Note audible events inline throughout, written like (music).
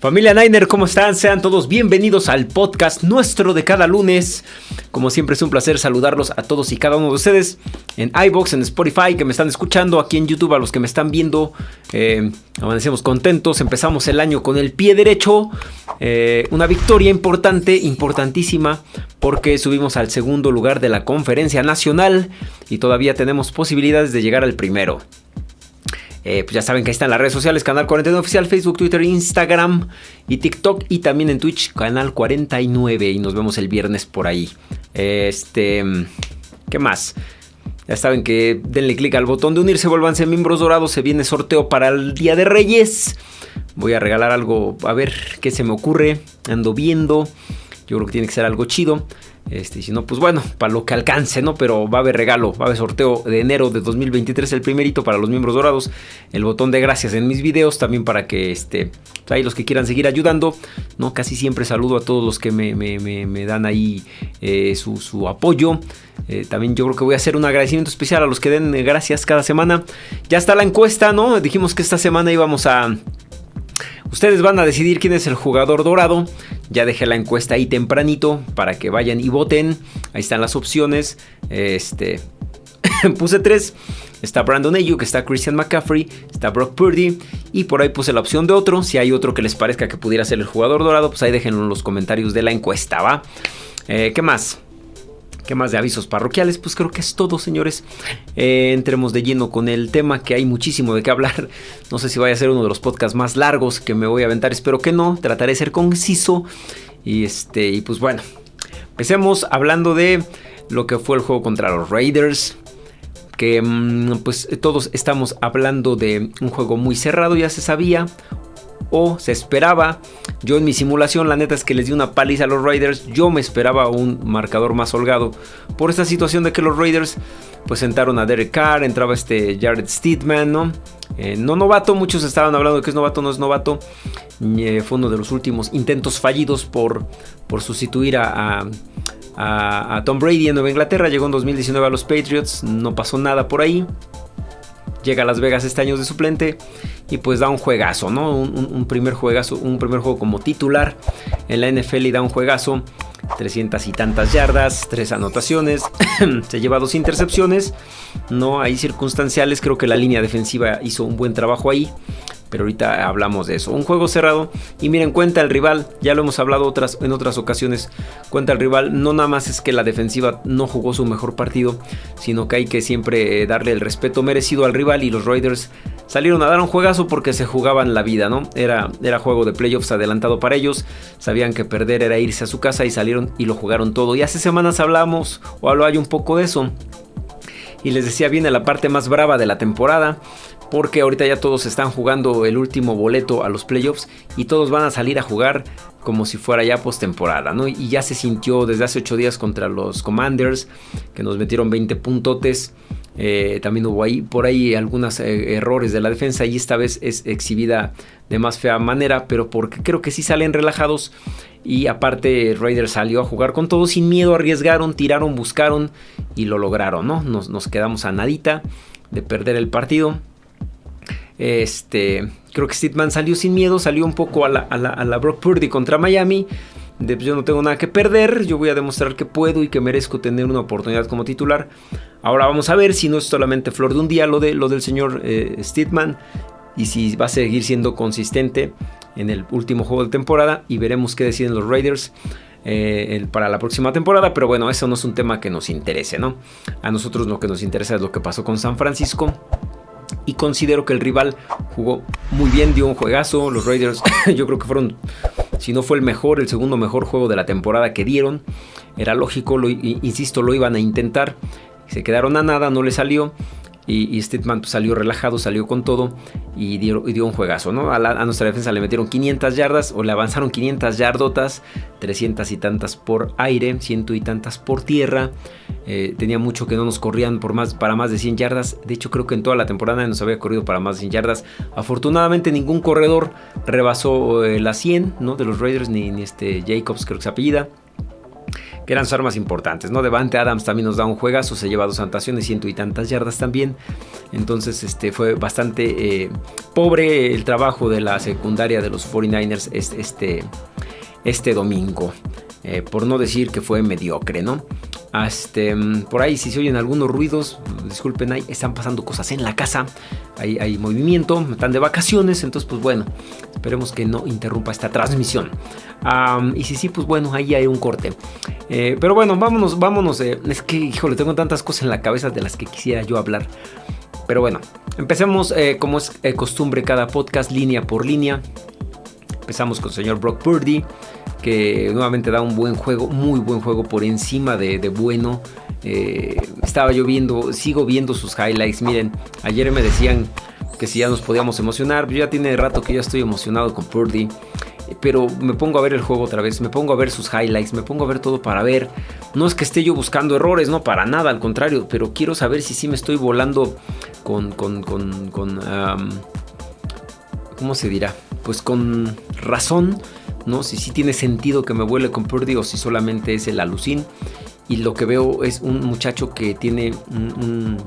Familia Niner, ¿cómo están? Sean todos bienvenidos al podcast nuestro de cada lunes. Como siempre es un placer saludarlos a todos y cada uno de ustedes en iBox, en Spotify, que me están escuchando, aquí en YouTube, a los que me están viendo. Eh, amanecemos contentos, empezamos el año con el pie derecho. Eh, una victoria importante, importantísima, porque subimos al segundo lugar de la conferencia nacional y todavía tenemos posibilidades de llegar al primero. Eh, pues ya saben que ahí están las redes sociales, Canal 49 Oficial, Facebook, Twitter, Instagram y TikTok. Y también en Twitch, Canal 49. Y nos vemos el viernes por ahí. Este, ¿qué más? Ya saben que denle click al botón de unirse, vuélvanse miembros dorados. Se viene sorteo para el Día de Reyes. Voy a regalar algo, a ver qué se me ocurre. Ando viendo. Yo creo que tiene que ser algo chido. Este, si no, pues bueno, para lo que alcance, ¿no? Pero va a haber regalo, va a haber sorteo de enero de 2023, el primerito para los miembros dorados. El botón de gracias en mis videos, también para que este, pues los que quieran seguir ayudando, ¿no? Casi siempre saludo a todos los que me, dan ahí eh, su, apoyo. Eh, también yo creo que voy a hacer un agradecimiento especial a los que den gracias cada semana. Ya está la encuesta, ¿no? Dijimos que esta semana íbamos a Ustedes van a decidir quién es el jugador dorado. Ya dejé la encuesta ahí tempranito para que vayan y voten. Ahí están las opciones. Este. (laughs) puse tres. Está Brandon Ayuk, está Christian McCaffrey, está Brock Purdy y por ahí puse la opción de otro. Si hay otro que les parezca que pudiera ser el jugador dorado, pues ahí déjenlo en los comentarios de la encuesta, ¿va? Eh, ¿Qué más? ¿Qué más de avisos parroquiales? Pues creo que es todo, señores. Eh, entremos de lleno con el tema, que hay muchísimo de qué hablar. No sé si vaya a ser uno de los podcasts más largos que me voy a aventar, espero que no. Trataré de ser conciso. Y este, y pues bueno, empecemos hablando de lo que fue el juego contra los Raiders. Que mm, pues todos estamos hablando de un juego muy cerrado, ya se sabía o se esperaba. Yo en mi simulación, la neta es que les di una paliza a los Raiders. Yo me esperaba un marcador más holgado por esta situación de que los Raiders pues sentaron a Derek Carr, entraba este Jared Steedman, ¿no? Eh, no novato, muchos estaban hablando de que es novato, no es novato. Eh, fue uno de los últimos intentos fallidos por, por sustituir a, a Tom Brady en Nueva Inglaterra. Llegó en 2019 a los Patriots, no pasó nada por ahí llega a Las Vegas este año de suplente y pues da un juegazo, ¿no? Un, primer juegazo, un primer juego como titular en la NFL y da un juegazo. 300 y tantas yardas, tres anotaciones, (clears throat) se lleva dos intercepciones, no hay circunstanciales, creo que la línea defensiva hizo un buen trabajo ahí. Pero ahorita hablamos de eso. Un juego cerrado. Y miren, cuenta el rival. Ya lo hemos hablado otras, en otras ocasiones. Cuenta el rival. No nada más es que la defensiva no jugó su mejor partido. Sino que hay que siempre eh, darle el respeto merecido al rival. Y los Raiders salieron a dar un juegazo porque se jugaban la vida, ¿no? Era, era juego de playoffs adelantado para ellos. Sabían que perder era irse a su casa y salieron y lo jugaron todo. Y hace semanas hablamos o hablo hay un poco de eso. Y les decía, viene la parte más brava de la temporada porque ahorita ya todos están jugando el último boleto a los playoffs y todos van a salir a jugar como si fuera ya postemporada, ¿no? Y ya se sintió desde hace 8 días contra los Commanders, que nos metieron 20 puntotes. Eh, también hubo ahí por ahí algunos eh, errores de la defensa y esta vez es exhibida de más fea manera, pero porque creo que sí salen relajados y aparte Raiders salió a jugar con todo sin miedo, arriesgaron, tiraron, buscaron y lo lograron, ¿no? Nos, nos quedamos a nadita de perder el partido. Este, creo que Steedman salió sin miedo, salió un poco a la, a Brock Purdy contra Miami. Pues, yo no tengo nada que perder, yo voy a demostrar que puedo y que merezco tener una oportunidad como titular. Ahora vamos a ver si no es solamente flor de un día lo, de, lo del señor eh, Steedman y si va a seguir siendo consistente en el último juego de temporada y veremos qué deciden los Raiders. Eh, para la próxima temporada, pero bueno, eso no es un tema que nos interese, ¿no? A nosotros lo que nos interesa es lo que pasó con San Francisco y considero que el rival jugó muy bien, dio un juegazo. Los Raiders (coughs) yo creo que fueron, si no fue el mejor, el segundo mejor juego de la temporada que dieron. Era lógico, insisto, lo iban a intentar. Se quedaron a nada, no le salió. Y, y Steadman pues, salió relajado, salió con todo y dio, un juegazo, ¿no? A, nuestra defensa le metieron 500 yardas o le avanzaron 500 yardotas, 300 y tantas por aire, ciento y tantas por tierra. Eh, tenía mucho que no nos corrían por más, para más de 100 yardas. De hecho, creo que en toda la temporada nos había corrido para más de 100 yardas. Afortunadamente, ningún corredor rebasó eh, la 100, ¿no? De los Raiders, ni, ni este Jacobs, creo que se apellida eran sus armas importantes, ¿no? Devante Adams también nos da un juegazo, se lleva dos anotaciones, ciento y tantas yardas también. Entonces, este fue bastante eh, pobre el trabajo de la secundaria de los 49ers este, este domingo. Eh, por no decir que fue mediocre, ¿no? Este, por ahí si se oyen algunos ruidos, disculpen, ahí están pasando cosas en la casa, hay, hay movimiento, están de vacaciones, entonces pues bueno, esperemos que no interrumpa esta transmisión. y si sí, pues bueno, ahí hay un corte. Eh, pero bueno, vámonos, vámonos, eh, es que, híjole, tengo tantas cosas en la cabeza de las que quisiera yo hablar. Pero bueno, empecemos como es costumbre cada podcast, línea por línea. Empezamos con el señor Brock Purdy que nuevamente da un buen juego, muy buen juego por encima de, bueno. Eh, estaba yo viendo, sigo viendo sus highlights. Miren, ayer me decían que si ya nos podíamos emocionar. Yo ya tiene rato que ya estoy emocionado con Purdy. Pero me pongo a ver el juego otra vez, me pongo a ver sus highlights, me pongo a ver todo para ver. No es que esté yo buscando errores, no, para nada, al contrario. Pero quiero saber si sí me estoy volando con, con, con ¿Cómo se dirá? Pues con razón ¿no? Si sí tiene sentido que me vuele con Purdy o si solamente es el alucín. Y lo que veo es un muchacho que tiene un,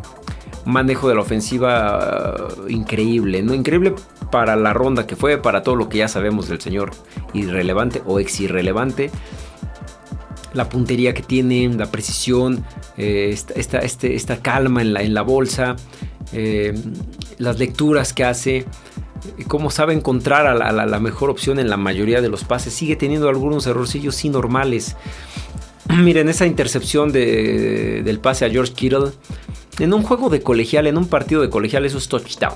manejo de la ofensiva uh, increíble, ¿no? Increíble para la ronda que fue, para todo lo que ya sabemos del señor irrelevante o ex irrelevante. La puntería que tiene, la precisión, eh, esta, este, esta, calma en la, en la bolsa, eh, las lecturas que hace cómo sabe encontrar a la, mejor opción en la mayoría de los pases. Sigue teniendo algunos errorcillos sí normales. (clears throat) Miren, esa intercepción del pase a George Kittle. En un juego de colegial, en un partido de colegial, eso es touchdown.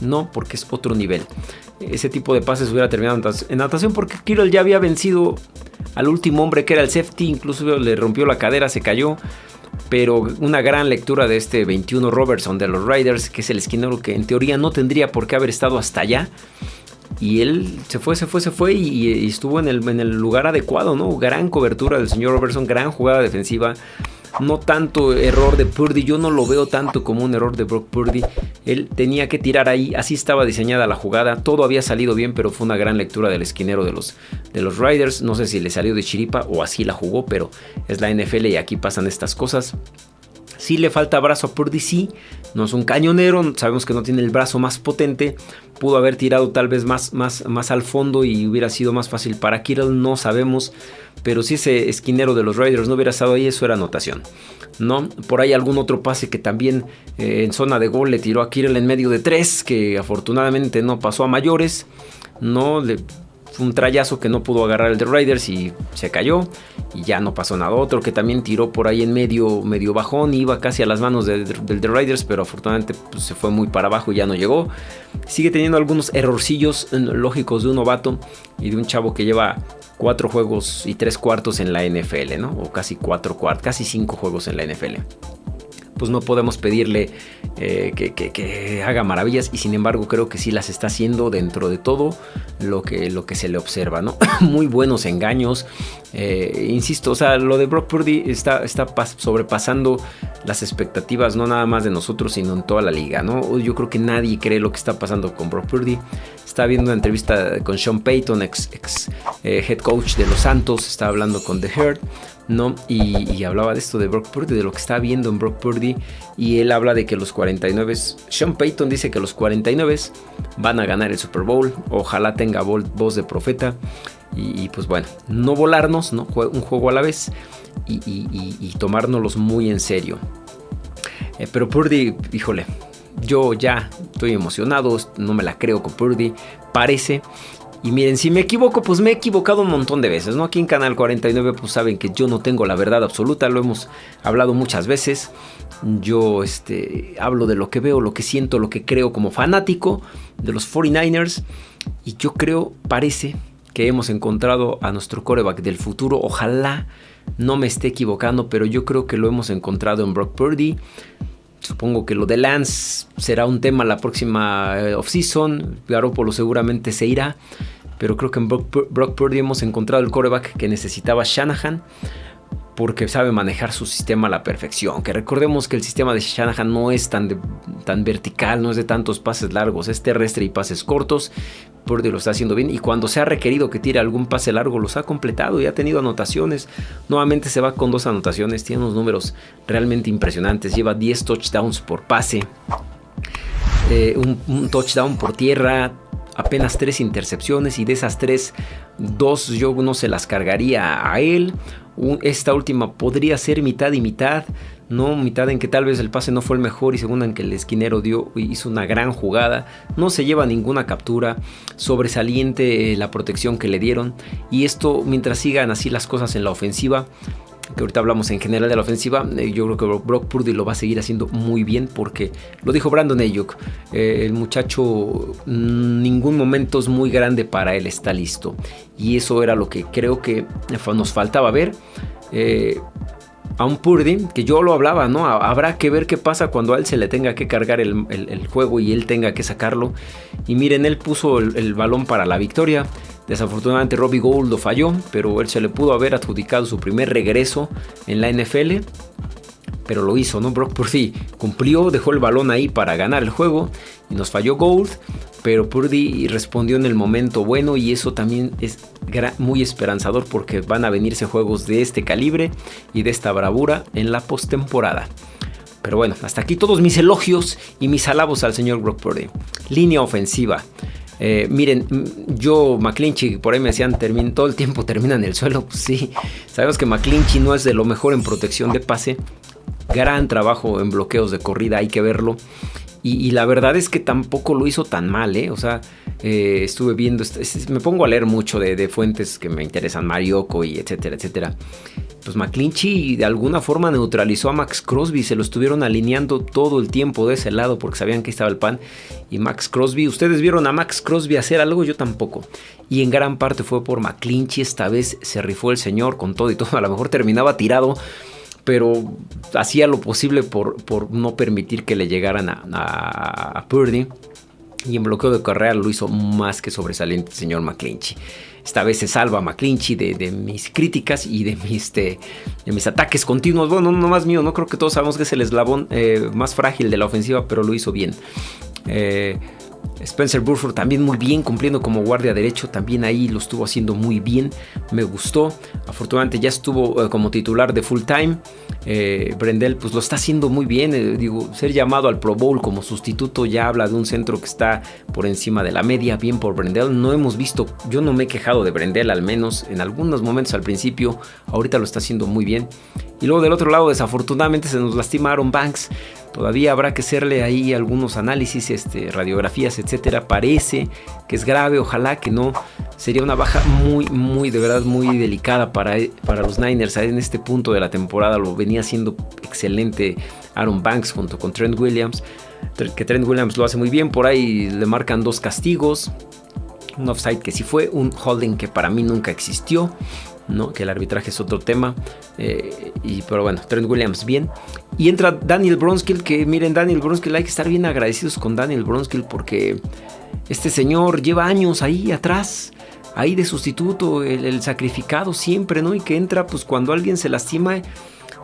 No, porque es otro nivel. Ese tipo de pases hubiera terminado en natación porque Kittle ya había vencido al último hombre que era el safety. Incluso le rompió la cadera, se cayó pero una gran lectura de este 21 Robertson de los Riders, que es el esquinero que en teoría no tendría por qué haber estado hasta allá. Y él se fue, se fue, se fue y, estuvo en el, en el, lugar adecuado, ¿no? Gran cobertura del señor Robertson, gran jugada defensiva no tanto error de Purdy, yo no lo veo tanto como un error de Brock Purdy. Él tenía que tirar ahí, así estaba diseñada la jugada, todo había salido bien, pero fue una gran lectura del esquinero de los, de los Riders. No sé si le salió de chiripa o así la jugó, pero es la NFL y aquí pasan estas cosas. Si le falta brazo a Purdy, sí. No es un cañonero, sabemos que no tiene el brazo más potente. Pudo haber tirado tal vez más, más, más al fondo y hubiera sido más fácil para Kittle, no sabemos. Pero si ese esquinero de los Raiders no hubiera estado ahí, eso era anotación. ¿no? Por ahí algún otro pase que también eh, en zona de gol le tiró a Kittle en medio de tres, que afortunadamente no pasó a mayores. No, le un trayazo que no pudo agarrar el de Raiders y se cayó y ya no pasó nada. Otro que también tiró por ahí en medio, medio bajón, iba casi a las manos del de, Raiders, pero afortunadamente pues, se fue muy para abajo y ya no llegó. Sigue teniendo algunos errorcillos lógicos de un novato y de un chavo que lleva cuatro juegos y tres cuartos en la NFL, ¿no? O casi cuatro cuartos, casi cinco juegos en la NFL pues no podemos pedirle eh, que, haga maravillas y sin embargo creo que sí las está haciendo dentro de todo lo que, lo que se le observa, ¿no? (laughs) Muy buenos engaños, eh, insisto, o sea, lo de Brock Purdy está, está sobrepasando las expectativas, no nada más de nosotros, sino en toda la liga, ¿no? Yo creo que nadie cree lo que está pasando con Brock Purdy. Estaba viendo una entrevista con Sean Payton, ex, eh, head coach de los Santos, estaba hablando con The Herd ¿no? Y, hablaba de esto de Brock Purdy, de lo que está viendo en Brock Purdy. Y él habla de que los 49, Sean Payton dice que los 49 van a ganar el Super Bowl. Ojalá tenga voz de profeta. Y, pues bueno, no volarnos, ¿no? Un juego a la vez y, y tomárnoslos muy en serio. Eh, pero Purdy, híjole, yo ya estoy emocionado, no me la creo con Purdy. Parece y miren, si me equivoco, pues me he equivocado un montón de veces, ¿no? Aquí en Canal 49 pues saben que yo no tengo la verdad absoluta, lo hemos hablado muchas veces. Yo este, hablo de lo que veo, lo que siento, lo que creo como fanático de los 49ers. Y yo creo, parece que hemos encontrado a nuestro coreback del futuro. Ojalá no me esté equivocando, pero yo creo que lo hemos encontrado en Brock Purdy. Supongo que lo de Lance será un tema la próxima eh, offseason. Garoppolo seguramente se irá. Pero creo que en Brock, Purdy hemos encontrado el coreback que necesitaba Shanahan. porque sabe manejar su sistema a la perfección. Que recordemos que el sistema de Shanahan no es tan, tan vertical, no es de tantos pases largos, es terrestre y pases cortos. Purdy lo está haciendo bien y cuando se ha requerido que tire algún pase largo los ha completado y ha tenido anotaciones. Nuevamente se va con dos anotaciones, tiene unos números realmente impresionantes. Lleva 10 touchdowns por pase, eh, un touchdown por tierra, apenas tres intercepciones y de esas tres, dos yo no se las cargaría a él. Esta última podría ser mitad y mitad, no mitad en que tal vez el pase no fue el mejor y segunda en que el esquinero dio, hizo una gran jugada. No se lleva ninguna captura, sobresaliente la protección que le dieron y esto mientras sigan así las cosas en la ofensiva que ahorita hablamos en general de la ofensiva, eh, yo creo que Brock Purdy lo va a seguir haciendo muy bien porque lo dijo Brandon Ayuk, eh, el muchacho mm, ningún momento es muy grande para él, está listo. Y eso era lo que creo que nos faltaba ver. Eh, a un Purdy, que yo lo hablaba, ¿no? Habrá que ver qué pasa cuando a él se le tenga que cargar el, juego y él tenga que sacarlo. Y miren, él puso el balón para la victoria. Desafortunadamente Robbie Gould lo falló, pero él se le pudo haber adjudicado su primer regreso en la NFL. Pero lo hizo, ¿no? Brock Purdy cumplió, dejó el balón ahí para ganar el juego y nos falló Gould. Pero Purdy respondió en el momento bueno y eso también es muy esperanzador porque van a venirse juegos de este calibre y de esta bravura en la postemporada. Pero bueno, hasta aquí todos mis elogios y mis alabos al señor Brock Purdy. Línea ofensiva. Eh, miren, yo, McClinchy, por ahí me decían, todo el tiempo termina en el suelo. (laughs) Pues sí, sabemos que McClinchy no es de lo mejor en protección de pase. Gran trabajo en bloqueos de corrida, hay que verlo. Y, la verdad es que tampoco lo hizo tan mal, ¿eh? O sea, eh, estuve viendo, me pongo a leer mucho de, de fuentes que me interesan, Marioko y etcétera, etcétera pues McClinchy de alguna forma neutralizó a Max Crosby, se lo estuvieron alineando todo el tiempo de ese lado porque sabían que estaba el pan. Y Max Crosby, ¿ustedes vieron a Max Crosby hacer algo? Yo tampoco. Y en gran parte fue por McClinchy, esta vez se rifó el señor con todo y todo, a lo mejor terminaba tirado. Pero hacía lo posible por, por no permitir que le llegaran a, a Purdy. Y en bloqueo de carrera lo hizo más que sobresaliente el señor McClinchy. Esta vez se salva McClinchy de, mis críticas y de mis, de, mis ataques continuos. Bueno, no más mío, no creo que todos sabemos que es el eslabón eh, más frágil de la ofensiva, pero lo hizo bien. Eh, Spencer Burford también muy bien, cumpliendo como guardia derecho, también ahí lo estuvo haciendo muy bien, me gustó. Afortunadamente ya estuvo eh, como titular de full time. Eh, Brendel pues lo está haciendo muy bien, eh, digo, ser llamado al Pro Bowl como sustituto ya habla de un centro que está por encima de la media, bien por Brendel. No hemos visto, yo no me he quejado de Brendel al menos en algunos momentos al principio, ahorita lo está haciendo muy bien. Y luego del otro lado desafortunadamente se nos lastima Aaron Banks. Todavía habrá que hacerle ahí algunos análisis, este, radiografías, etcétera. Parece que es grave, ojalá que no. Sería una baja muy, muy, de verdad, muy delicada para, para los Niners. En este punto de la temporada lo venía haciendo excelente Aaron Banks junto con Trent Williams. Que Trent Williams lo hace muy bien. Por ahí le marcan dos castigos. Un offside que sí fue, un holding que para mí nunca existió. ¿No? que el arbitraje es otro tema. Eh, y, pero bueno, Trent Williams bien. Y entra Daniel Bronskill, que miren, Daniel Bronskill, hay que estar bien agradecidos con Daniel Bronskill porque este señor lleva años ahí atrás. Ahí de sustituto, el, el sacrificado siempre, ¿no? Y que entra pues cuando alguien se lastima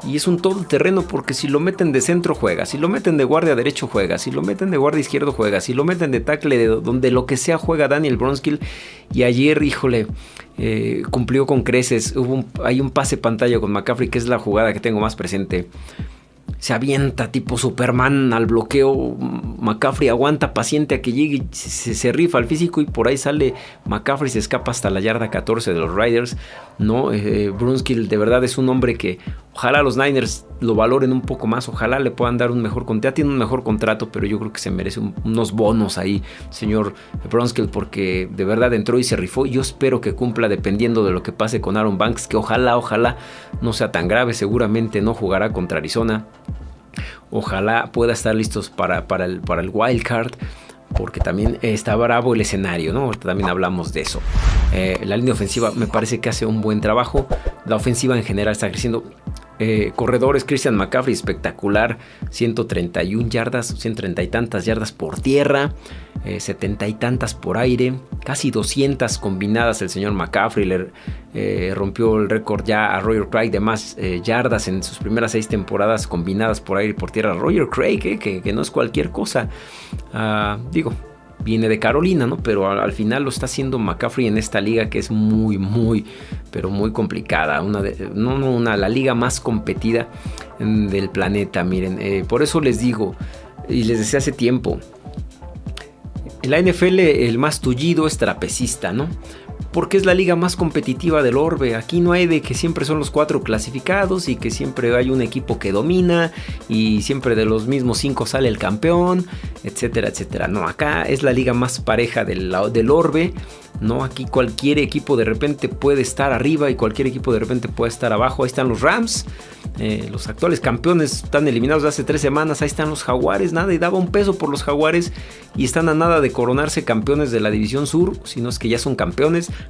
y es un todo terreno porque si lo meten de centro juega, si lo meten de guardia derecho juega, si lo meten de guardia izquierdo juega, si lo meten de tackle de donde lo que sea juega Daniel Bronskill y ayer, híjole, eh, cumplió con creces, hubo hay un pase pantalla con McCaffrey que es la jugada que tengo más presente se avienta tipo Superman al bloqueo. McCaffrey aguanta paciente a que llegue, se, se, rifa al físico y por ahí sale McCaffrey, se escapa hasta la yarda 14 de los Riders. No, eh, Brunskill de verdad es un hombre que ojalá los Niners lo valoren un poco más, ojalá le puedan dar un mejor contrato. Ya tiene un mejor contrato, pero yo creo que se merece unos bonos ahí, señor Brunskill, porque de verdad entró y se rifó. Yo espero que cumpla dependiendo de lo que pase con Aaron Banks, que ojalá, ojalá no sea tan grave. Seguramente no jugará contra Arizona. Ojalá pueda estar listos para, para, el, para el wild porque también está bravo el escenario, ¿no? también hablamos de eso. Eh, la línea ofensiva me parece que hace un buen trabajo. La ofensiva en general está creciendo. Eh, corredores, Christian McCaffrey, espectacular. 131 yardas, 130 y tantas yardas por tierra. eh, setenta y tantas por aire, casi 200 combinadas. El señor McCaffrey le eh, rompió el récord ya a Roger Craig de más eh, yardas en sus primeras seis temporadas combinadas por aire y por tierra. Roger Craig, que, no es cualquier cosa. Ah, digo, viene de Carolina, ¿no? Pero al, final lo está haciendo McCaffrey en esta liga que es muy, muy, pero muy complicada. Una de, no, no, una, la liga más competida del planeta, miren. por eso les digo, y les decía hace tiempo, en la NFL el más tullido es trapecista, ¿no? Porque es la liga más competitiva del orbe. Aquí no hay de que siempre son los cuatro clasificados y que siempre hay un equipo que domina y siempre de los mismos cinco sale el campeón, etcétera, etcétera. No, acá es la liga más pareja del, del orbe ¿no? Aquí cualquier equipo de repente puede estar arriba y cualquier equipo de repente puede estar abajo. Ahí están los Rams, eh, los actuales campeones están eliminados de hace tres semanas. Ahí están los Jaguares, nada, y daba un peso por los Jaguares y están a nada de coronarse campeones de la División Sur, si no es que ya son campeones. (coughs)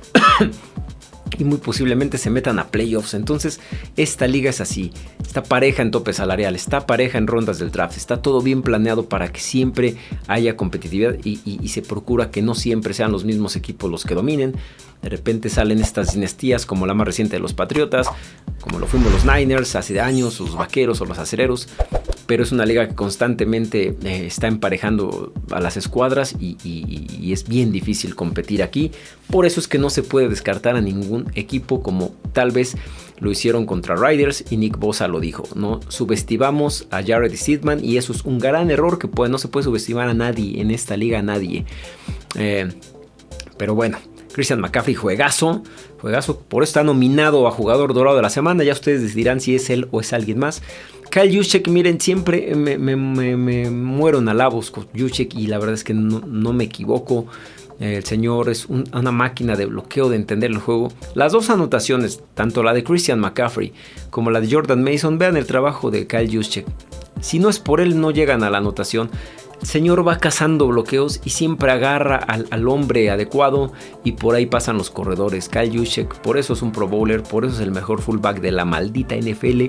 y muy posiblemente se metan a playoffs. Entonces, esta liga es así. Está pareja en tope salarial, está pareja en rondas del draft, está todo bien planeado para que siempre haya competitividad y, se procura que no siempre sean los mismos equipos los que dominen. De repente salen estas dinastías como la más reciente de los Patriotas, como lo fuimos los Niners hace años, los Vaqueros o los Acereros pero es una liga que constantemente eh, está emparejando a las escuadras y, es bien difícil competir aquí. Por eso es que no se puede descartar a ningún equipo como tal vez lo hicieron contra Riders y Nick Bosa lo dijo. No subestimamos a Jared Sidman y eso es un gran error que no se puede subestimar a nadie en esta liga, a nadie. Eh, pero bueno. Christian McCaffrey, juegazo, juegazo, por eso está nominado a jugador dorado de la semana, ya ustedes decidirán si es él o es alguien más. Kyle Juszczyk, miren, siempre me, muero en alabos con Juszczyk y la verdad es que no, me equivoco. El señor es una máquina de bloqueo, de entender el juego. Las dos anotaciones, tanto la de Christian McCaffrey como la de Jordan Mason, vean el trabajo de Kyle Juszczyk. Si no es por él, no llegan a la anotación. Señor va cazando bloqueos y siempre agarra al, hombre adecuado y por ahí pasan los corredores. Kyle Juszczyk, por eso es un Pro Bowler, por eso es el mejor fullback de la maldita NFL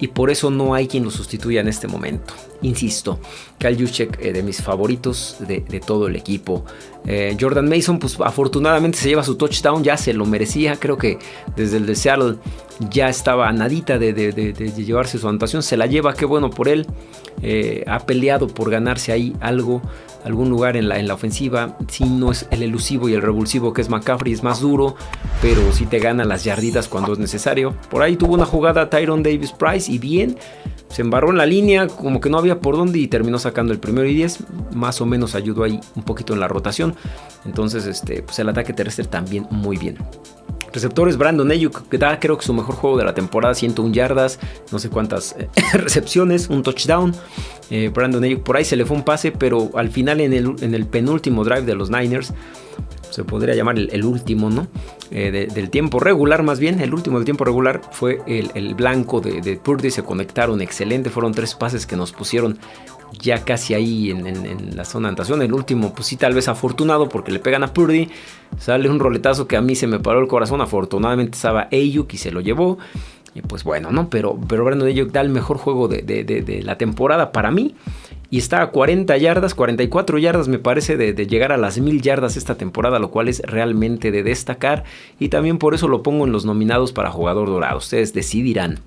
y por eso no hay quien lo sustituya en este momento. Insisto, Kyle Juszczyk eh, de mis favoritos de, todo el equipo. Eh, Jordan Mason, pues afortunadamente se lleva su touchdown, ya se lo merecía. Creo que desde el de Seattle ya estaba nadita de, de llevarse su anotación. Se la lleva, qué bueno por él. Eh, ha peleado por ganarse ahí algo, algún lugar en la, en la ofensiva. Si no es el elusivo y el revulsivo que es McCaffrey, es más duro, pero si te gana las yarditas cuando es necesario. Por ahí tuvo una jugada Tyron Davis Price y bien, se embarró en la línea, como que no había por dónde y terminó sacando el primero y 10. Más o menos ayudó ahí un poquito en la rotación. Entonces, este, pues el ataque terrestre también muy bien. Receptores, Brandon Ayuk, que da creo que su mejor juego de la temporada, 101 yardas, no sé cuántas eh, (laughs) recepciones, un touchdown. Eh, Brandon Ayuk, por ahí se le fue un pase, pero al final en el, en el penúltimo drive de los Niners, se podría llamar el, último, ¿no? Eh, del tiempo regular, más bien, el último del tiempo regular fue el, blanco de, Purdy, se conectaron excelente, fueron tres pases que nos pusieron ya casi ahí en, la zona de anotación. El último, pues sí, tal vez afortunado porque le pegan a Purdy. Sale un roletazo que a mí se me paró el corazón. Afortunadamente estaba Ayuk y se lo llevó. Pues bueno, ¿no? Pero, pero Brandon Ayuk da el mejor juego de, la temporada para mí. Y está a 40 yardas, 44 yardas me parece de, llegar a las 1000 yardas esta temporada, lo cual es realmente de destacar. Y también por eso lo pongo en los nominados para jugador dorado. Ustedes decidirán.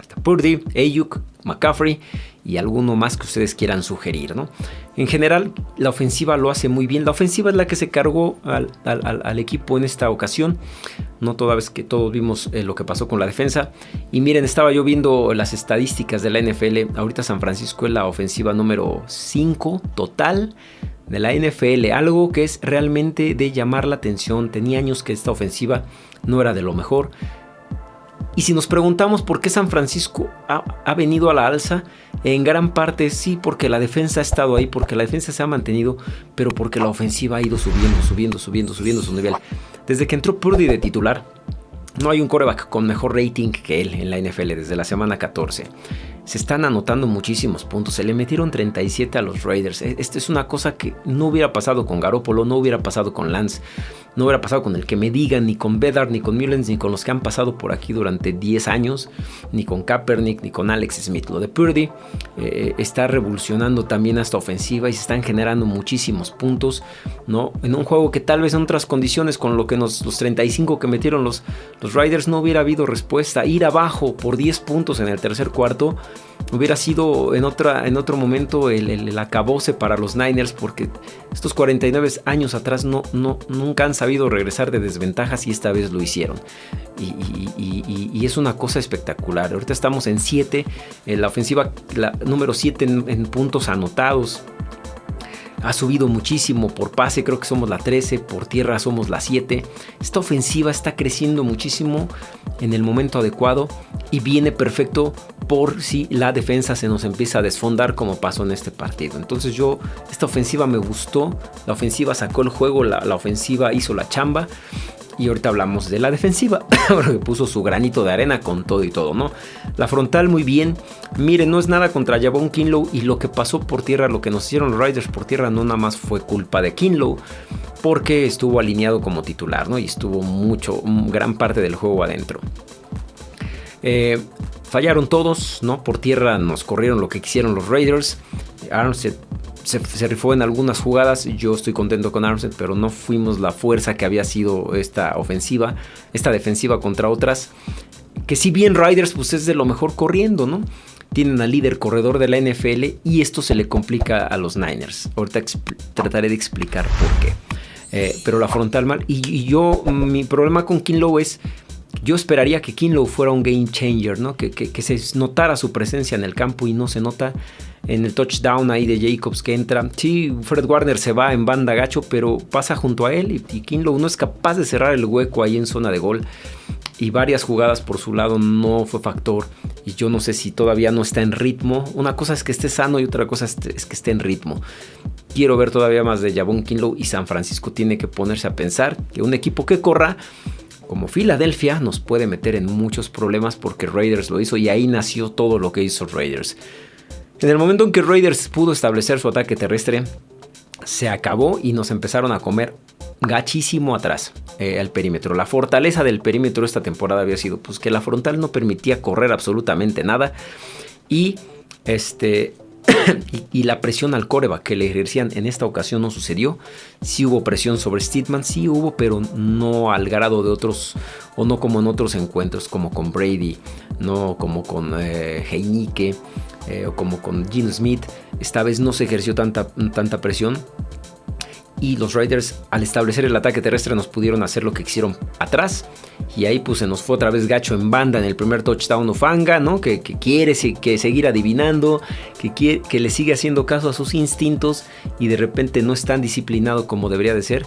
Está Purdy, Ayuk, McCaffrey y alguno más que ustedes quieran sugerir. ¿no? En general, la ofensiva lo hace muy bien. La ofensiva es la que se cargó al, equipo en esta ocasión. No toda vez que todos vimos eh, lo que pasó con la defensa. Y miren, estaba yo viendo las estadísticas de la NFL. Ahorita San Francisco es la ofensiva número 5 total de la NFL. Algo que es realmente de llamar la atención. Tenía años que esta ofensiva no era de lo mejor. Y si nos preguntamos por qué San Francisco ha, venido a la alza, en gran parte sí porque la defensa ha estado ahí, porque la defensa se ha mantenido, pero porque la ofensiva ha ido subiendo, subiendo, subiendo, subiendo su nivel. Desde que entró Purdy de titular, no hay un coreback con mejor rating que él en la NFL desde la semana 14. Se están anotando muchísimos puntos. Se le metieron 37 a los Raiders. E, esta es una cosa que no hubiera pasado con Garoppolo, no hubiera pasado con Lance, no hubiera pasado con el que me digan, ni con Bedard, ni con Mullens, ni con los que han pasado por aquí durante 10 años, ni con Kaepernick, ni con Alex Smith. Lo de Purdy eh, está revolucionando también esta ofensiva y se están generando muchísimos puntos, ¿no? En un juego que tal vez en otras condiciones, con lo que nos, los 35 que metieron los, los Raiders, no hubiera habido respuesta. Ir abajo por 10 puntos en el tercer cuarto hubiera sido en, otra, en otro momento el, el, acabose para los Niners porque estos 49 años atrás no, no, nunca han sabido regresar de desventajas y esta vez lo hicieron. Y, es una cosa espectacular. Ahorita estamos en 7, en la ofensiva número 7 en puntos anotados ha subido muchísimo por pase, creo que somos la 13, por tierra somos la 7. Esta ofensiva está creciendo muchísimo en el momento adecuado y viene perfecto por si la defensa se nos empieza a desfondar como pasó en este partido. Entonces yo, esta ofensiva me gustó, la ofensiva sacó el juego, la, la ofensiva hizo la chamba y ahorita hablamos de la defensiva, (laughs) porque puso su granito de arena con todo y todo, ¿no? La frontal muy bien. Miren, no es nada contra Javon Kinlow y lo que pasó por tierra, lo que nos hicieron los Riders por tierra, no nada más fue culpa de Kinlow, porque estuvo alineado como titular, ¿no? Y estuvo mucho, gran parte del juego adentro. Eh, fallaron todos, ¿no? Por tierra nos corrieron lo que quisieron los Raiders. Armstead se, rifó en algunas jugadas. Yo estoy contento con Armstead, pero no fuimos la fuerza que había sido esta ofensiva, esta defensiva contra otras. Que si bien Riders pues es de lo mejor corriendo, ¿no? Tienen al líder corredor de la NFL y esto se le complica a los Niners. Ahorita trataré de explicar por qué. Eh, pero la frontal mal. Y, yo, mi problema con Kinlow es yo esperaría que Kinlow fuera un game changer, ¿no? Que, se notara su presencia en el campo y no se nota en el touchdown ahí de Jacobs que entra. Sí, Fred Warner se va en banda gacho, pero pasa junto a él y, Kinlow no es capaz de cerrar el hueco ahí en zona de gol. Y varias jugadas por su lado no fue factor. Y yo no sé si todavía no está en ritmo. Una cosa es que esté sano y otra cosa es que esté en ritmo. Quiero ver todavía más de Javon Kinlow y San Francisco tiene que ponerse a pensar que un equipo que corra como Filadelfia nos puede meter en muchos problemas porque Raiders lo hizo y ahí nació todo lo que hizo Raiders. En el momento en que Raiders pudo establecer su ataque terrestre, se acabó y nos empezaron a comer gachísimo atrás eh, al perímetro. La fortaleza del perímetro esta temporada había sido pues, que la frontal no permitía correr absolutamente nada y este (coughs) y, la presión al coreback que le ejercían en esta ocasión no sucedió. Sí hubo presión sobre Steedman, sí hubo, pero no al grado de otros, o no como en otros encuentros, como con Brady, no como con eh, eh, o como con Gene Smith. Esta vez no se ejerció tanta presión y los Raiders al establecer el ataque terrestre nos pudieron hacer lo que quisieron atrás y ahí pues se nos fue otra vez gacho en banda en el primer touchdown Ufanga, ¿no? Que, quiere que seguir adivinando, que, quiere, que le sigue haciendo caso a sus instintos y de repente no es tan disciplinado como debería de ser,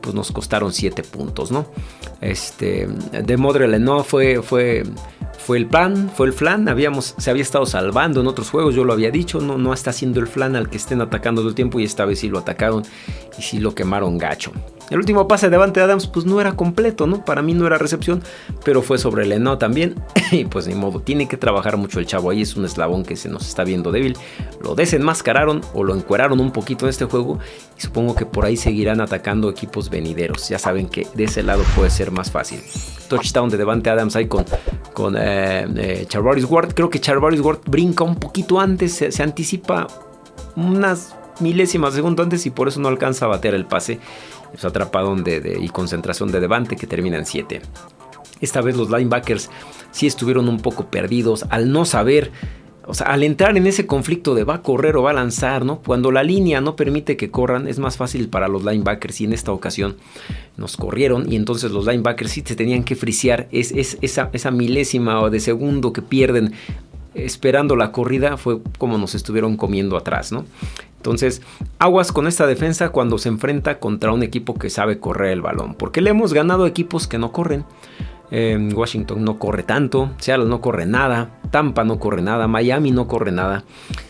pues nos costaron 7 puntos, ¿no? Este, de Modrele no fue, fue fue el plan, fue el flan, habíamos, se había estado salvando en otros juegos, yo lo había dicho, no, no está haciendo el flan al que estén atacando todo el tiempo y esta vez sí lo atacaron y sí lo quemaron gacho. El último pase de Davante Adams pues no era completo, ¿no? Para mí no era recepción, pero fue sobre Leno también. (laughs) y pues ni modo, tiene que trabajar mucho el chavo ahí, es un eslabón que se nos está viendo débil. Lo desenmascararon o lo encueraron un poquito en este juego y supongo que por ahí seguirán atacando equipos venideros. Ya saben que de ese lado puede ser más fácil. Touchdown de Devante Adams ahí con, con eh, eh Ward. Creo que Charvaris Ward brinca un poquito antes, se, anticipa unas milésimas de segundo antes y por eso no alcanza a bater el pase atrapadón de, y concentración de Devante que termina en 7. Esta vez los linebackers sí estuvieron un poco perdidos al no saber, o sea, al entrar en ese conflicto de va a correr o va a lanzar, ¿no? Cuando la línea no permite que corran, es más fácil para los linebackers y en esta ocasión nos corrieron y entonces los linebackers sí se tenían que frisear es, esa, esa milésima de segundo que pierden esperando la corrida fue como nos estuvieron comiendo atrás, ¿no? Entonces, aguas con esta defensa cuando se enfrenta contra un equipo que sabe correr el balón. Porque le hemos ganado equipos que no corren. Washington no corre tanto, Seattle no corre nada, Tampa no corre nada, Miami no corre nada.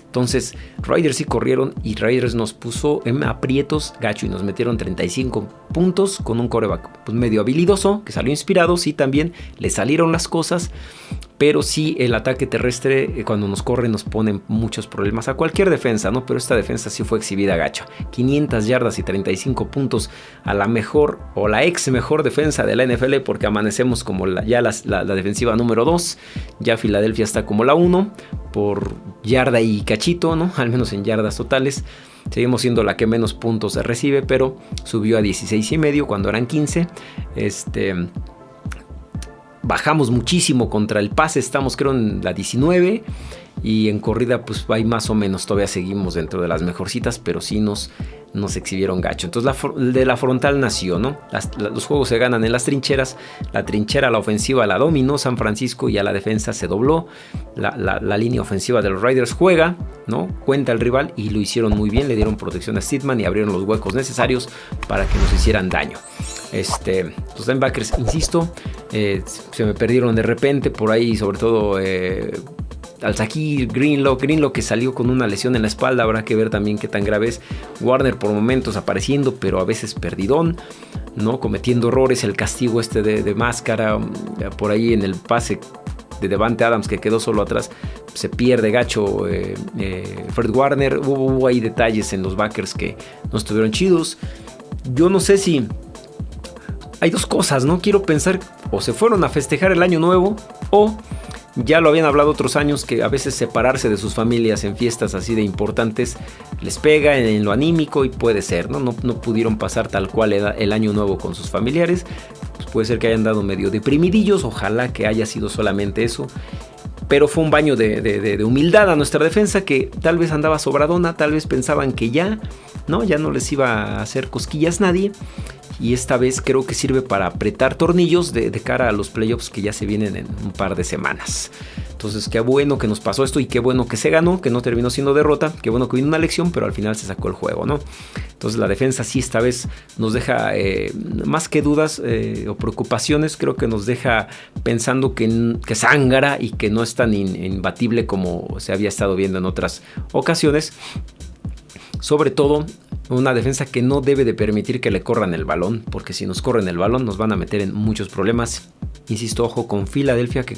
Entonces, Raiders sí corrieron y Raiders nos puso en aprietos gacho y nos metieron 35 puntos con un coreback pues, medio habilidoso que salió inspirado. Sí, también le salieron las cosas, pero sí el ataque terrestre eh, cuando nos corre nos pone muchos problemas a cualquier defensa, ¿no? Pero esta defensa sí fue exhibida gacha. 500 yardas y 35 puntos a la mejor o la ex mejor defensa de la NFL porque amanecemos como ya la, defensiva número 2, ya Filadelfia está como la 1 por yarda y cachito, ¿no? Al menos en yardas totales. Seguimos siendo la que menos puntos recibe, pero subió a 16 y medio cuando eran 15. Este bajamos muchísimo contra el pase, estamos creo en la 19 y en corrida pues hay más o menos, todavía seguimos dentro de las mejorcitas, pero sí nos, nos exhibieron gacho. Entonces la, de la frontal nació, ¿no? los juegos se ganan en las trincheras, la trinchera, la ofensiva la dominó San Francisco y a la defensa se dobló, la, línea ofensiva de los Riders juega, ¿no? Cuenta el rival y lo hicieron muy bien, le dieron protección a Stidman y abrieron los huecos necesarios para que nos hicieran daño. Este, los linebackers, insisto, eh, se me perdieron de repente por ahí, sobre todo eh, Alzakir, Greenlow, Greenlow que salió con una lesión en la espalda, habrá que ver también qué tan grave es. Warner por momentos apareciendo, pero a veces perdidón, ¿no? Cometiendo errores, el castigo este de, máscara, mm, por ahí en el pase de Devante Adams que quedó solo atrás, se pierde gacho eh, Fred Warner. Hubo, hubo, ahí detalles en los backers que no estuvieron chidos. Yo no sé si hay dos cosas, ¿no? Quiero pensar o se fueron a festejar el año nuevo o ya lo habían hablado otros años que a veces separarse de sus familias en fiestas así de importantes les pega en, lo anímico y puede ser, ¿no? ¿no? No, pudieron pasar tal cual el año nuevo con sus familiares. Pues puede ser que hayan dado medio deprimidillos, ojalá que haya sido solamente eso. Pero fue un baño de, de humildad a nuestra defensa que tal vez andaba sobradona, tal vez pensaban que ya, ¿no? Ya no les iba a hacer cosquillas nadie y esta vez creo que sirve para apretar tornillos de, cara a los playoffs que ya se vienen en un par de semanas. Entonces, qué bueno que nos pasó esto y qué bueno que se ganó, que no terminó siendo derrota, qué bueno que vino una lección, pero al final se sacó el juego, ¿no? Entonces, la defensa sí esta vez nos deja eh, más que dudas eh, o preocupaciones, creo que nos deja pensando que, que sangra y que no es tan imbatible como se había estado viendo en otras ocasiones. Sobre todo una defensa que no debe de permitir que le corran el balón, porque si nos corren el balón nos van a meter en muchos problemas. Insisto, ojo con Filadelfia, que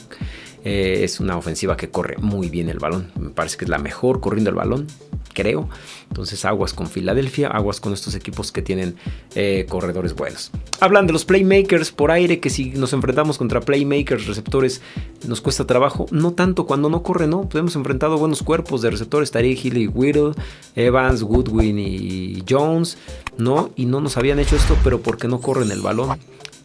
eh, es una ofensiva que corre muy bien el balón. Me parece que es la mejor corriendo el balón, creo. Entonces aguas con Filadelfia, aguas con estos equipos que tienen eh, corredores buenos. Hablan de los playmakers por aire, que si nos enfrentamos contra playmakers, receptores, nos cuesta trabajo. No tanto cuando no corre, ¿no? Pues hemos enfrentado buenos cuerpos de receptores, Tariq Hill y Whittle, Evans, Goodwin y Jones, ¿no? Y no nos habían hecho esto, pero porque no corren el balón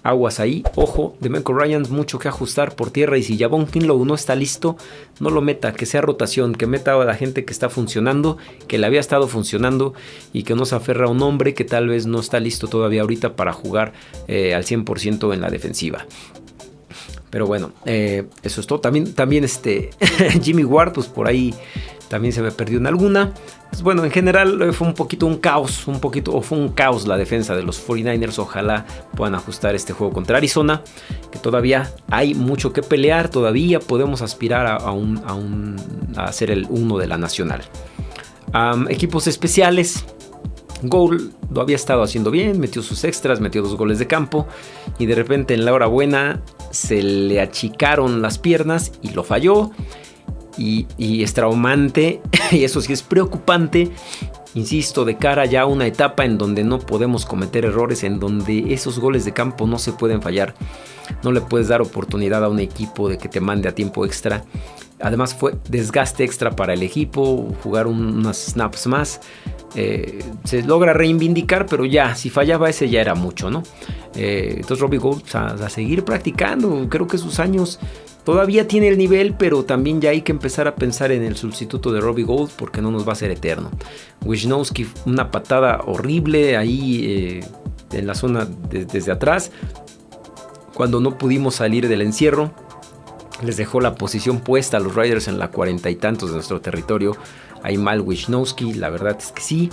aguas ahí. Ojo, de Michael Ryan, mucho que ajustar por tierra. Y si Javon Kinlow no está listo, no lo meta, que sea rotación, que meta a la gente que está funcionando, que le había estado funcionando y que no se aferra a un hombre que tal vez no está listo todavía ahorita para jugar eh, al 100% en la defensiva. Pero bueno, eh, eso es todo. También, también este (laughs) Jimmy Ward, pues por ahí también se me perdió en alguna. Pues bueno, en general eh, fue un poquito un caos, un poquito, o fue un caos la defensa de los 49ers. Ojalá puedan ajustar este juego contra Arizona, que todavía hay mucho que pelear, todavía podemos aspirar a, un, a, un, a ser el uno de la nacional. equipos especiales, Goal lo había estado haciendo bien, metió sus extras, metió dos goles de campo y de repente en la hora buena se le achicaron las piernas y lo falló y, es traumante (laughs) y eso sí es preocupante. Insisto, de cara ya a una etapa en donde no podemos cometer errores, en donde esos goles de campo no se pueden fallar. No le puedes dar oportunidad a un equipo de que te mande a tiempo extra. Además fue desgaste extra para el equipo, jugar unas snaps más. Eh, se logra reivindicar, pero ya, si fallaba ese ya era mucho, ¿no? Eh, entonces Robbie Gold a, a, seguir practicando, creo que sus años Todavía tiene el nivel, pero también ya hay que empezar a pensar en el sustituto de Robbie Gold porque no nos va a ser eterno. Wisnowski, una patada horrible ahí eh, en la zona desde atrás. Cuando no pudimos salir del encierro, les dejó la posición puesta a los Riders en la cuarenta y tantos de nuestro territorio. Ahí mal Wisnowski, la verdad es que sí.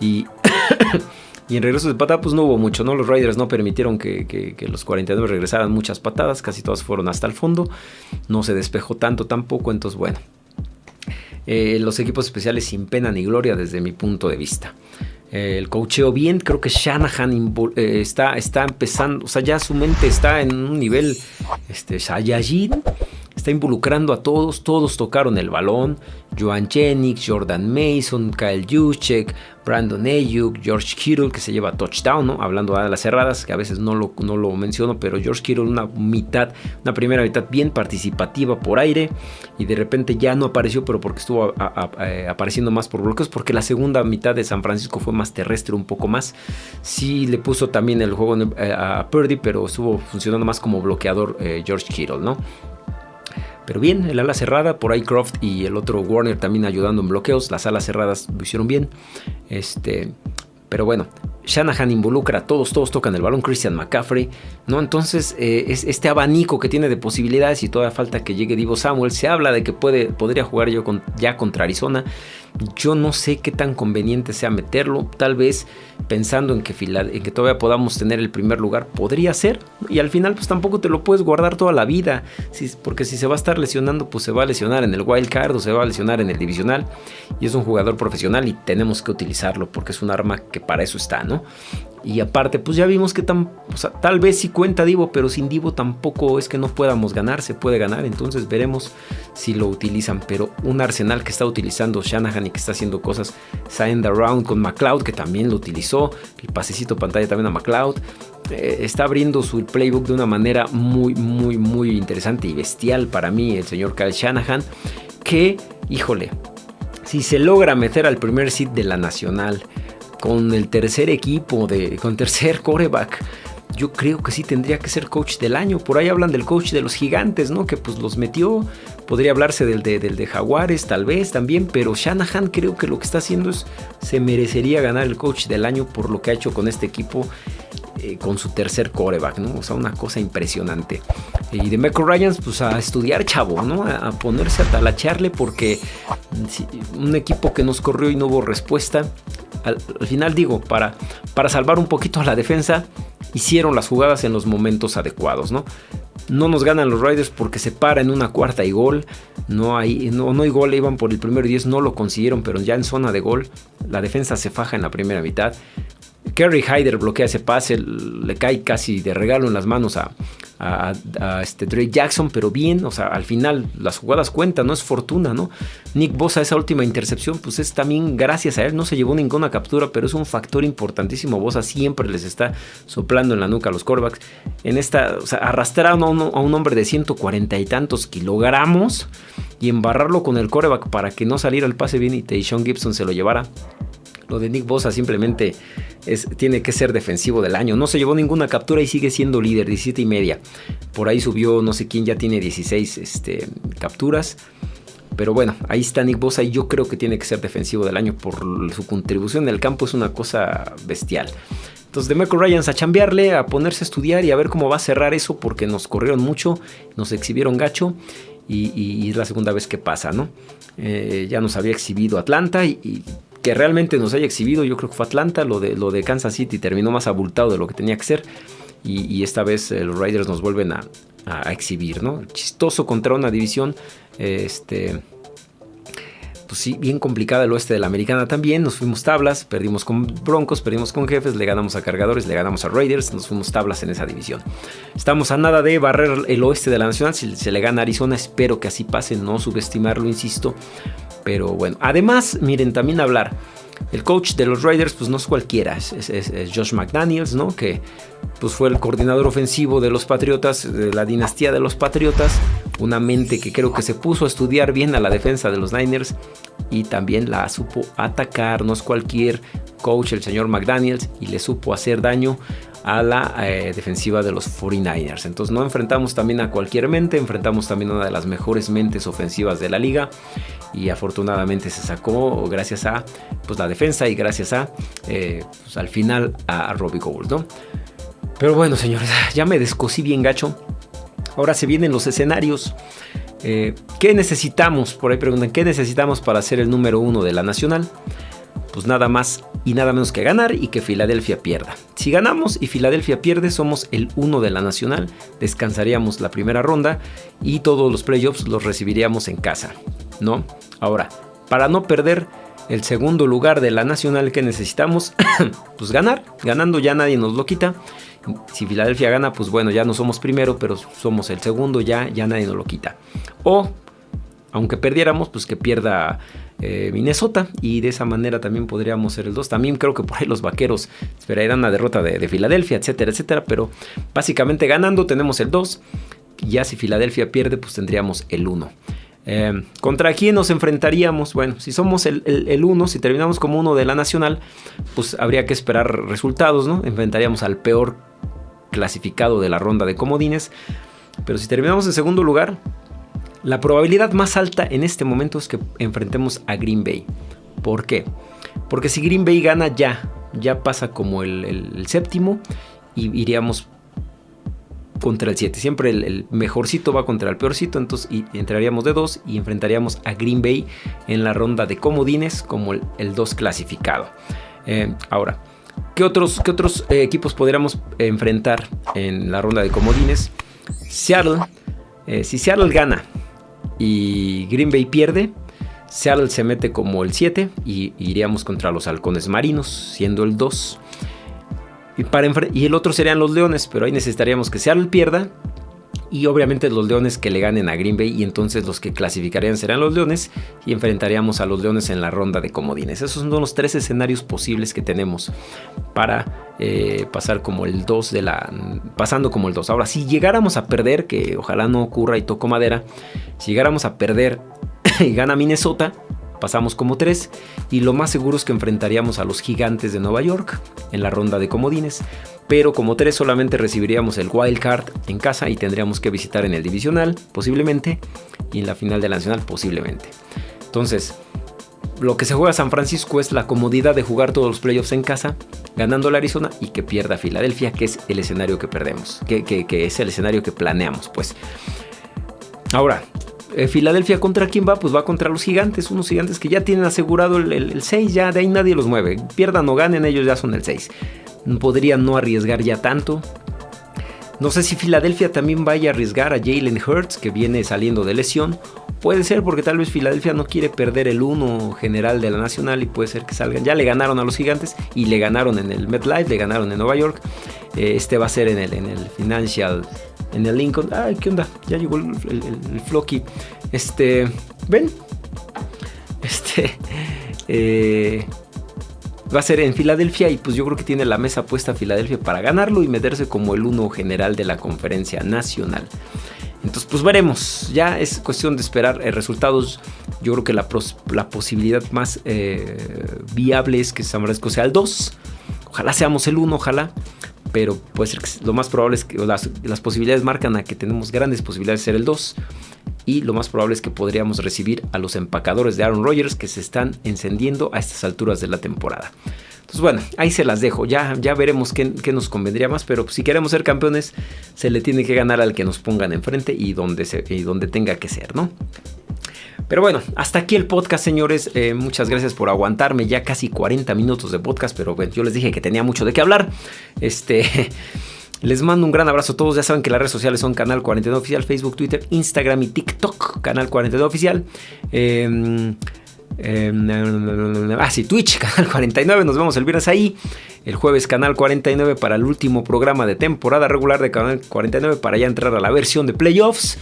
Y (coughs) (coughs) Y en regreso de patada, pues no hubo mucho, ¿no? Los Riders no permitieron que, los 49 regresaran muchas patadas, casi todas fueron hasta el fondo. No se despejó tanto tampoco, entonces bueno. Eh, los equipos especiales sin pena ni gloria desde mi punto de vista. Eh, el cocheo bien, creo que Shanahan eh, está, está empezando, o sea, ya su mente está en un nivel este, Saiyajin está involucrando a todos, todos tocaron el balón, Joan Jennings, Jordan Mason, Kyle Juszczyk, Brandon Ayuk, George Kittle que se lleva touchdown, ¿no? hablando de las cerradas, que a veces no lo, no lo menciono, pero George Kittle una mitad, una primera mitad bien participativa por aire y de repente ya no apareció, pero porque estuvo eh, apareciendo más por bloqueos, porque la segunda mitad de San Francisco fue más terrestre un poco más. Sí le puso también el juego eh, a Purdy, pero estuvo funcionando más como bloqueador eh, George Kittle, ¿no? Pero bien, el ala cerrada, por ahí y el otro Warner también ayudando en bloqueos. Las alas cerradas lo hicieron bien. Este, pero bueno, Shanahan involucra a todos, todos tocan el balón, Christian McCaffrey, ¿no? Entonces, eh, es este abanico que tiene de posibilidades y todavía falta que llegue Divo Samuel. Se habla de que puede, podría jugar yo ya contra Arizona. Yo no sé qué tan conveniente sea meterlo. Tal vez pensando en que, en que todavía podamos tener el primer lugar, podría ser. Y al final, pues tampoco te lo puedes guardar toda la vida. porque si se va a estar lesionando, pues se va a lesionar en el wild card o se va a lesionar en el divisional. Y es un jugador profesional y tenemos que utilizarlo porque es un arma que para eso está, ¿no? Y aparte, pues ya vimos que tal vez sí cuenta Divo, pero sin Divo tampoco es que no podamos ganar, se puede ganar. Entonces veremos si lo utilizan. Pero un arsenal que está utilizando Shanahan y que está haciendo cosas, Send Around con McLeod, que también lo utilizó, el pasecito pantalla también a McLeod. Eh, está abriendo su playbook de una manera muy, muy, muy interesante y bestial para mí, el señor Kyle Shanahan. Que, híjole, si se logra meter al primer seed de la nacional con el tercer equipo, de, con tercer coreback. Yo creo que sí tendría que ser coach del año. Por ahí hablan del coach de los gigantes, ¿no? Que pues los metió. Podría hablarse del de, del de Jaguares, tal vez también. Pero Shanahan creo que lo que está haciendo es. Se merecería ganar el coach del año por lo que ha hecho con este equipo. Eh, con su tercer coreback, ¿no? O sea, una cosa impresionante. Y de Michael Ryans, pues a estudiar, chavo, ¿no? A, ponerse a talacharle porque un equipo que nos corrió y no hubo respuesta, al, final digo, para, para salvar un poquito a la defensa, hicieron las jugadas en los momentos adecuados, ¿no? No nos ganan los Raiders porque se para en una cuarta y gol. No hay, no, no hay gol, iban por el primero y 10, no lo consiguieron, pero ya en zona de gol, la defensa se faja en la primera mitad. Kerry Hyder bloquea ese pase, le cae casi de regalo en las manos a, a, este Drake Jackson, pero bien, o sea, al final las jugadas cuentan, no es fortuna, ¿no? Nick Bosa, esa última intercepción, pues es también gracias a él, no se llevó ninguna captura, pero es un factor importantísimo. Bosa siempre les está soplando en la nuca a los corebacks. En esta, o sea, arrastrar a un, a un hombre de 140 y tantos kilogramos y embarrarlo con el coreback para que no saliera el pase bien y Tayshawn Gibson se lo llevara. Lo de Nick Bosa simplemente es, tiene que ser defensivo del año. No se llevó ninguna captura y sigue siendo líder, 17 y media. Por ahí subió no sé quién, ya tiene 16 este, capturas. Pero bueno, ahí está Nick Bosa y yo creo que tiene que ser defensivo del año por su contribución en el campo, es una cosa bestial. Entonces de Michael Ryans a chambearle, a ponerse a estudiar y a ver cómo va a cerrar eso porque nos corrieron mucho, nos exhibieron gacho y, es la segunda vez que pasa, ¿no? Eh, ya nos había exhibido Atlanta y que realmente nos haya exhibido, yo creo que fue Atlanta, lo de, lo de Kansas City terminó más abultado de lo que tenía que ser. Y, esta vez eh, los Raiders nos vuelven a, exhibir, ¿no? Chistoso contra una división, este, pues sí, bien complicada el oeste de la americana también. Nos fuimos tablas, perdimos con Broncos, perdimos con Jefes, le ganamos a Cargadores, le ganamos a Raiders, nos fuimos tablas en esa división. Estamos a nada de barrer el oeste de la nacional. Si se le gana a Arizona, espero que así pase, no subestimarlo, insisto. Pero bueno, además, miren, también hablar. El coach de los Raiders, pues no es cualquiera, es, Josh McDaniels, ¿no? Que pues fue el coordinador ofensivo de los Patriotas, de la dinastía de los Patriotas. Una mente que creo que se puso a estudiar bien a la defensa de los Niners y también la supo atacar. No es cualquier coach, el señor McDaniels, y le supo hacer daño a la eh, defensiva de los 49ers. Entonces no enfrentamos también a cualquier mente, enfrentamos también a una de las mejores mentes ofensivas de la liga y afortunadamente se sacó gracias a pues, la defensa y gracias a eh, pues, al final a, Robbie Gould. ¿no? Pero bueno señores, (laughs) ya me descosí bien gacho. Ahora se vienen los escenarios. Eh, ¿Qué necesitamos? Por ahí preguntan, ¿qué necesitamos para ser el número uno de la nacional? Pues nada más y nada menos que ganar y que Filadelfia pierda. Si ganamos y Filadelfia pierde, somos el uno de la nacional, descansaríamos la primera ronda y todos los playoffs los recibiríamos en casa, ¿no? Ahora, para no perder el segundo lugar de la nacional que necesitamos, (coughs) pues ganar. Ganando ya nadie nos lo quita. Si Filadelfia gana, pues bueno, ya no somos primero, pero somos el segundo, ya, ya nadie nos lo quita. O, aunque perdiéramos, pues que pierda eh, Minnesota y de esa manera también podríamos ser el 2. También creo que por ahí los vaqueros esperarían una derrota de, de Filadelfia, etcétera, etcétera. Pero básicamente ganando tenemos el 2. Ya si Filadelfia pierde, pues tendríamos el 1. Eh, ¿Contra quién nos enfrentaríamos? Bueno, si somos el 1, si terminamos como uno de la nacional, pues habría que esperar resultados, ¿no? Enfrentaríamos al peor clasificado de la ronda de comodines. Pero si terminamos en segundo lugar, la probabilidad más alta en este momento es que enfrentemos a Green Bay. ¿Por qué? Porque si Green Bay gana ya, ya pasa como el, séptimo y iríamos contra el 7. Siempre el, mejorcito va contra el peorcito. Entonces y, entraríamos de 2 y enfrentaríamos a Green Bay en la ronda de comodines como el 2 clasificado. Eh, ahora, ¿qué otros, qué otros eh, equipos podríamos enfrentar en la ronda de comodines? Seattle. Eh, si Seattle gana y Green Bay pierde, Seattle se mete como el 7 y iríamos contra los halcones marinos, siendo el 2. Y, y el otro serían los Leones, pero ahí necesitaríamos que Seattle pierda y obviamente los Leones que le ganen a Green Bay y entonces los que clasificarían serán los Leones y enfrentaríamos a los Leones en la ronda de comodines. Esos son los tres escenarios posibles que tenemos para eh, pasar como el 2 de la... pasando como el 2. Ahora, si llegáramos a perder, que ojalá no ocurra y toco madera, si llegáramos a perder (clears throat) y gana Minnesota, pasamos como 3 y lo más seguro es que enfrentaríamos a los gigantes de Nueva York en la ronda de comodines, pero como 3 solamente recibiríamos el wild card en casa y tendríamos que visitar en el divisional posiblemente y en la final de la nacional posiblemente. Entonces, lo que se juega San Francisco es la comodidad de jugar todos los playoffs en casa, ganando la Arizona y que pierda Filadelfia, que es el escenario que perdemos, que, que es el escenario que planeamos, pues. Ahora, eh, Filadelfia contra quién va? Pues va contra los gigantes, unos gigantes que ya tienen asegurado el, 6, ya de ahí nadie los mueve. Pierdan o ganen, ellos ya son el 6. Podrían no arriesgar ya tanto. No sé si Filadelfia también vaya a arriesgar a Jalen Hurts, que viene saliendo de lesión. Puede ser porque tal vez Filadelfia no quiere perder el 1 general de la Nacional y puede ser que salgan. Ya le ganaron a los gigantes y le ganaron en el MetLife, le ganaron en Nueva York. Eh, este va a ser en el, en el Financial en el Lincoln. Ay, ¿qué onda? Ya llegó el, el. Este, ¿ven? Este, (laughs) eh, va a ser en Filadelfia y pues yo creo que tiene la mesa puesta Filadelfia para ganarlo y meterse como el uno general de la conferencia nacional. Entonces, pues veremos. Ya es cuestión de esperar eh, resultados. Yo creo que la, posibilidad más eh, viable es que San Francisco sea el 2. Ojalá seamos el 1, ojalá pero puede ser que lo más probable es que las, posibilidades marcan a que tenemos grandes posibilidades de ser el 2 y lo más probable es que podríamos recibir a los empacadores de Aaron Rodgers que se están encendiendo a estas alturas de la temporada. Entonces bueno, ahí se las dejo, ya, ya veremos qué, nos convendría más, pero si queremos ser campeones se le tiene que ganar al que nos pongan enfrente y donde, se, y donde tenga que ser, ¿no? Pero bueno, hasta aquí el podcast, señores. Eh, muchas gracias por aguantarme. Ya casi 40 minutos de podcast, pero bueno, yo les dije que tenía mucho de qué hablar. Este. (laughs) Les mando un gran abrazo a todos. Ya saben que las redes sociales son Canal 49 Oficial, Facebook, Twitter, Instagram y TikTok. Canal 49 Oficial. Eh, ah, sí, Twitch, (laughs) Canal 49. Nos vemos el viernes ahí. El jueves, Canal 49 para el último programa de temporada regular de Canal 49 para ya entrar a la versión de playoffs.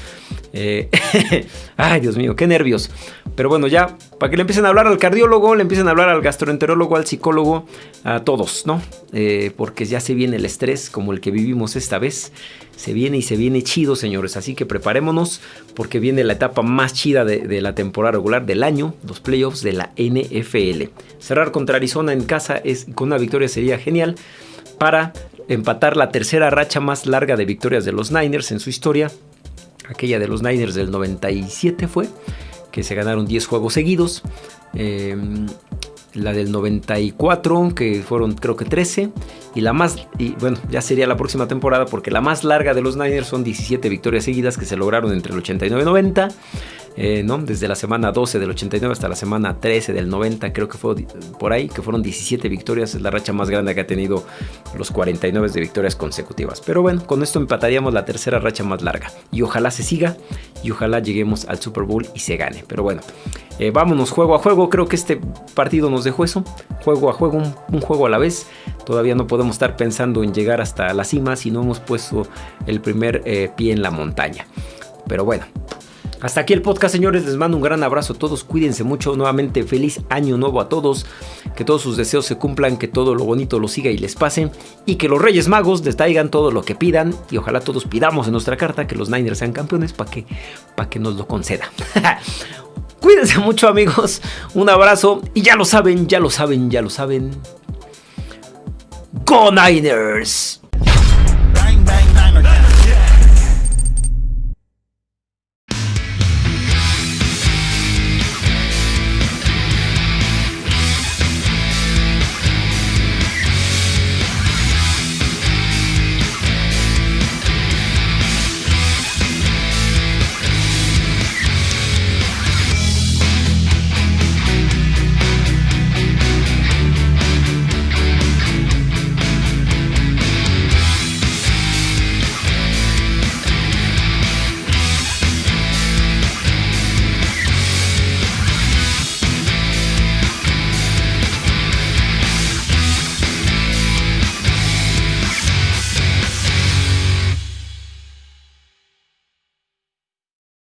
Eh, (laughs) ay, Dios mío, qué nervios. Pero bueno, ya para que le empiecen a hablar al cardiólogo, le empiecen a hablar al gastroenterólogo, al psicólogo, a todos, ¿no? Eh, porque ya se viene el estrés como el que vivimos esta vez. Se viene y se viene chido, señores. Así que preparémonos porque viene la etapa más chida de, la temporada regular del año, los playoffs de la NFL. Cerrar contra Arizona en casa es, con una victoria sería genial para empatar la tercera racha más larga de victorias de los Niners en su historia aquella de los Niners del 97 fue, que se ganaron 10 juegos seguidos. Em, la del 94, que fueron creo que 13. Y la más, y bueno, ya sería la próxima temporada, porque la más larga de los Niners son 17 victorias seguidas que se lograron entre el 89 y 90. Eh, ¿no? Desde la semana 12 del 89 hasta la semana 13 del 90, creo que fue por ahí, que fueron 17 victorias, es la racha más grande que ha tenido los 49 de victorias consecutivas. Pero bueno, con esto empataríamos la tercera racha más larga. Y ojalá se siga y ojalá lleguemos al Super Bowl y se gane. Pero bueno, eh, vámonos juego a juego. Creo que este partido nos dejó eso. Juego a juego, un, juego a la vez. Todavía no podemos estar pensando en llegar hasta la cima si no hemos puesto el primer eh, pie en la montaña. Pero bueno, hasta aquí el podcast, señores. Les mando un gran abrazo a todos. Cuídense mucho. Nuevamente, feliz año nuevo a todos. Que todos sus deseos se cumplan, que todo lo bonito lo siga y les pase. Y que los Reyes Magos les traigan todo lo que pidan. Y ojalá todos pidamos en nuestra carta que los Niners sean campeones para que, que nos lo conceda. (laughs) Cuídense mucho, amigos. Un abrazo. Y ya lo saben, ya lo saben, ya lo saben. ¡Go Niners!